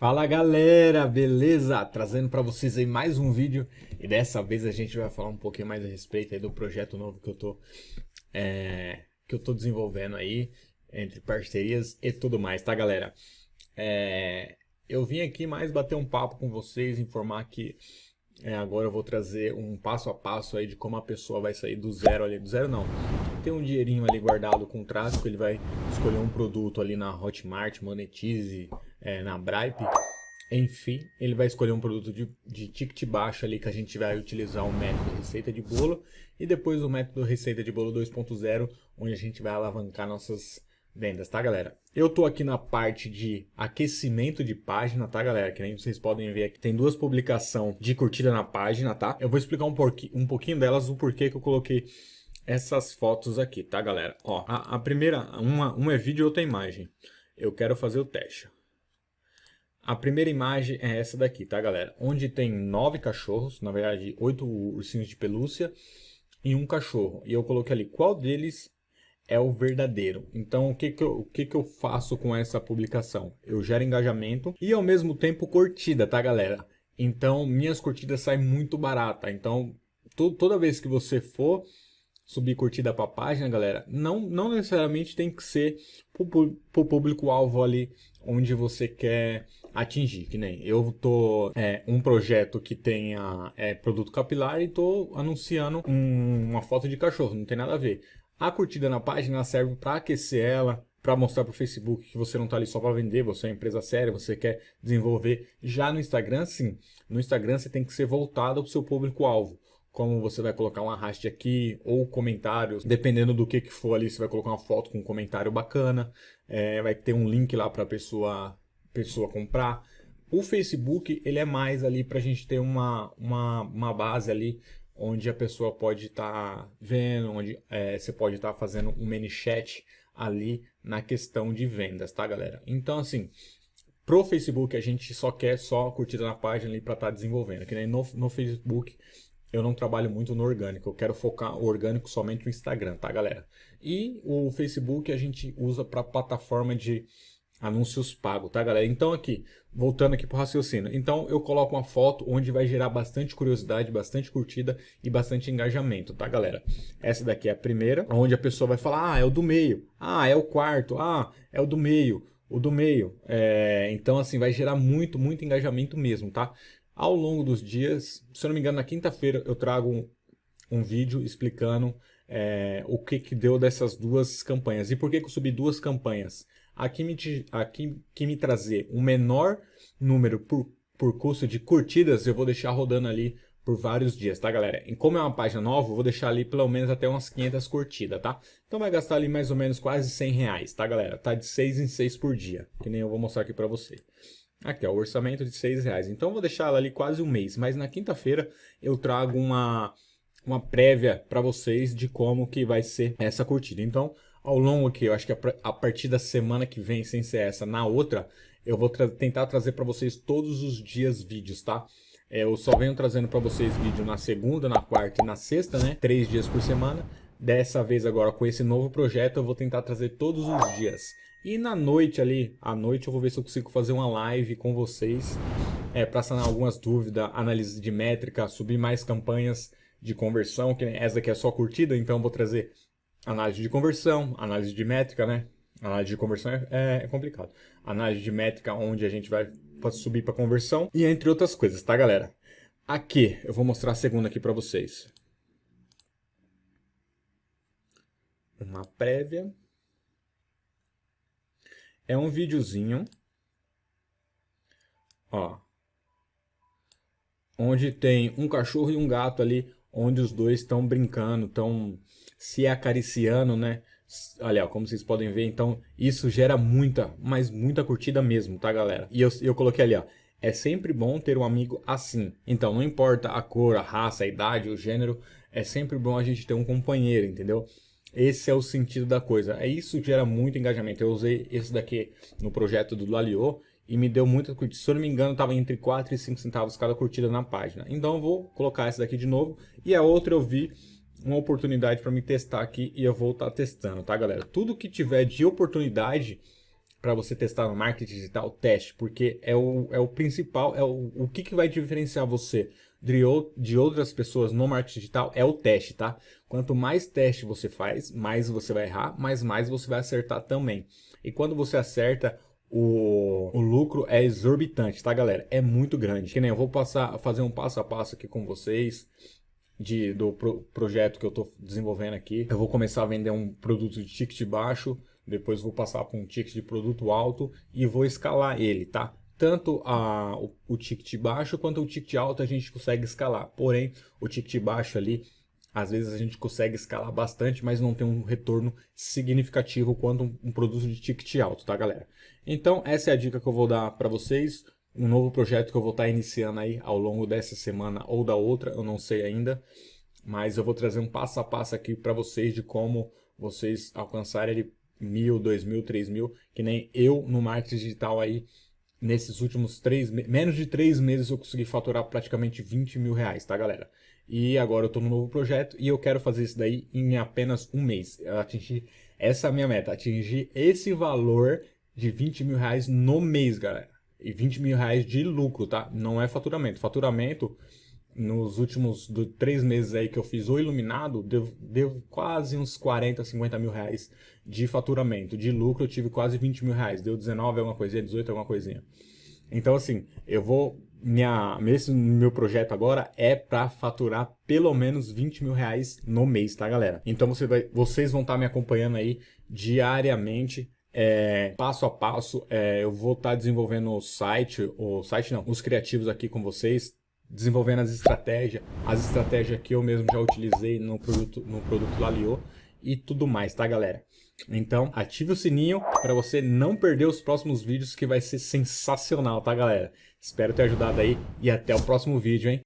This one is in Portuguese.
Fala galera, beleza? Trazendo para vocês aí mais um vídeo e dessa vez a gente vai falar um pouquinho mais a respeito do projeto novo que eu tô é, que eu tô desenvolvendo aí entre parcerias e tudo mais, tá galera? É, eu vim aqui mais bater um papo com vocês, informar que é, agora eu vou trazer um passo a passo aí de como a pessoa vai sair do zero ali, do zero não, tem um dinheirinho ali guardado com tráfico, ele vai escolher um produto ali na Hotmart, Monetize, é, na Bripe, enfim, ele vai escolher um produto de, de ticket baixo ali que a gente vai utilizar o método receita de bolo e depois o método receita de bolo 2.0, onde a gente vai alavancar nossas vendas, tá galera? Eu tô aqui na parte de aquecimento de página, tá galera? Que nem vocês podem ver aqui, tem duas publicações de curtida na página, tá? Eu vou explicar um, porqui, um pouquinho delas, o porquê que eu coloquei essas fotos aqui, tá galera? Ó, a, a primeira, uma, uma é vídeo e outra é imagem. Eu quero fazer o teste. A primeira imagem é essa daqui, tá galera? Onde tem nove cachorros, na verdade oito ursinhos de pelúcia e um cachorro. E eu coloquei ali qual deles é o verdadeiro. Então o que que eu, o que que eu faço com essa publicação? Eu gero engajamento e ao mesmo tempo curtida, tá galera? Então minhas curtidas saem muito barata. Então toda vez que você for subir curtida para a página, galera, não, não necessariamente tem que ser para o público-alvo ali onde você quer atingir, que nem eu tô é, um projeto que tenha é, produto capilar e tô anunciando um, uma foto de cachorro, não tem nada a ver. A curtida na página serve para aquecer ela, para mostrar para o Facebook que você não está ali só para vender, você é uma empresa séria, você quer desenvolver. Já no Instagram, sim. No Instagram você tem que ser voltado para o seu público-alvo como você vai colocar um arraste aqui ou comentários, dependendo do que, que for ali, você vai colocar uma foto com um comentário bacana, é, vai ter um link lá para a pessoa, pessoa comprar. O Facebook, ele é mais ali para a gente ter uma, uma, uma base ali, onde a pessoa pode estar tá vendo, onde é, você pode estar tá fazendo um mini chat ali na questão de vendas, tá galera? Então assim, pro Facebook a gente só quer só curtida na página ali para estar tá desenvolvendo, que nem no, no Facebook eu não trabalho muito no orgânico, eu quero focar o orgânico somente no Instagram, tá galera? E o Facebook a gente usa para plataforma de anúncios pagos, tá galera? Então aqui, voltando aqui para o raciocínio, então eu coloco uma foto onde vai gerar bastante curiosidade, bastante curtida e bastante engajamento, tá galera? Essa daqui é a primeira, onde a pessoa vai falar, ah, é o do meio, ah, é o quarto, ah, é o do meio, o do meio. É, então assim, vai gerar muito, muito engajamento mesmo, tá? Ao longo dos dias, se eu não me engano, na quinta-feira eu trago um, um vídeo explicando é, o que, que deu dessas duas campanhas. E por que, que eu subi duas campanhas? Aqui me, me trazer um menor número por, por custo de curtidas, eu vou deixar rodando ali por vários dias, tá galera? E como é uma página nova, eu vou deixar ali pelo menos até umas 500 curtidas, tá? Então vai gastar ali mais ou menos quase 100 reais, tá galera? Tá de 6 em 6 por dia, que nem eu vou mostrar aqui pra você. Aqui, ó, o orçamento de 6 reais. Então, eu vou deixar ela ali quase um mês. Mas na quinta-feira eu trago uma, uma prévia para vocês de como que vai ser essa curtida. Então, ao longo aqui, eu acho que a partir da semana que vem, sem ser essa, na outra, eu vou tra tentar trazer para vocês todos os dias vídeos, tá? É, eu só venho trazendo para vocês vídeo na segunda, na quarta e na sexta, né? Três dias por semana. Dessa vez agora, com esse novo projeto, eu vou tentar trazer todos os dias. E na noite ali, à noite eu vou ver se eu consigo fazer uma live com vocês é, para sanar algumas dúvidas, análise de métrica, subir mais campanhas de conversão, que essa aqui é só curtida, então eu vou trazer análise de conversão, análise de métrica, né? Análise de conversão é, é, é complicado. Análise de métrica onde a gente vai subir para conversão e entre outras coisas, tá galera? Aqui, eu vou mostrar a segunda aqui para vocês. Uma prévia. É um videozinho, ó, onde tem um cachorro e um gato ali, onde os dois estão brincando, estão se acariciando, né? Olha, como vocês podem ver, então isso gera muita, mas muita curtida mesmo, tá galera? E eu, eu coloquei ali, ó, é sempre bom ter um amigo assim. Então não importa a cor, a raça, a idade, o gênero, é sempre bom a gente ter um companheiro, entendeu? Esse é o sentido da coisa. É isso que gera muito engajamento. Eu usei esse daqui no projeto do Lalio e me deu muita curtida. Se eu não me engano, estava entre 4 e 5 centavos cada curtida na página. Então eu vou colocar essa daqui de novo. E a outra eu vi uma oportunidade para me testar aqui e eu vou estar tá testando, tá galera? Tudo que tiver de oportunidade para você testar no marketing digital, teste, porque é o, é o principal, é o, o que, que vai diferenciar você de, de outras pessoas no marketing digital é o teste, tá? Quanto mais teste você faz, mais você vai errar, mas mais você vai acertar também. E quando você acerta, o, o lucro é exorbitante, tá galera? É muito grande. Que nem eu vou passar, fazer um passo a passo aqui com vocês de, do pro, projeto que eu estou desenvolvendo aqui. Eu vou começar a vender um produto de ticket baixo, depois vou passar para um ticket de produto alto e vou escalar ele, tá? Tanto a, o, o ticket baixo quanto o ticket alto a gente consegue escalar. Porém, o ticket baixo ali, às vezes a gente consegue escalar bastante, mas não tem um retorno significativo quanto um, um produto de ticket alto, tá galera? Então, essa é a dica que eu vou dar para vocês um novo projeto que eu vou estar iniciando aí ao longo dessa semana ou da outra, eu não sei ainda, mas eu vou trazer um passo a passo aqui para vocês de como vocês alcançarem mil, dois mil, três mil, que nem eu no marketing digital aí, nesses últimos três, menos de três meses eu consegui faturar praticamente 20 mil reais, tá galera? E agora eu estou no novo projeto e eu quero fazer isso daí em apenas um mês. Atingir, essa é a minha meta, atingir esse valor de 20 mil reais no mês, galera e 20 mil reais de lucro, tá? Não é faturamento. Faturamento, nos últimos do, três meses aí que eu fiz o iluminado, deu, deu quase uns 40, 50 mil reais de faturamento. De lucro eu tive quase 20 mil reais. Deu 19 alguma coisinha, 18 alguma coisinha. Então assim, eu vou... Minha, esse meu projeto agora é para faturar pelo menos 20 mil reais no mês, tá galera? Então você vai, vocês vão estar tá me acompanhando aí diariamente é, passo a passo. É, eu vou estar tá desenvolvendo o site, o site não, os criativos aqui com vocês, desenvolvendo as estratégias, as estratégias que eu mesmo já utilizei no produto, no produto Lalio e tudo mais, tá galera? Então ative o sininho para você não perder os próximos vídeos que vai ser sensacional, tá galera? Espero ter ajudado aí e até o próximo vídeo, hein?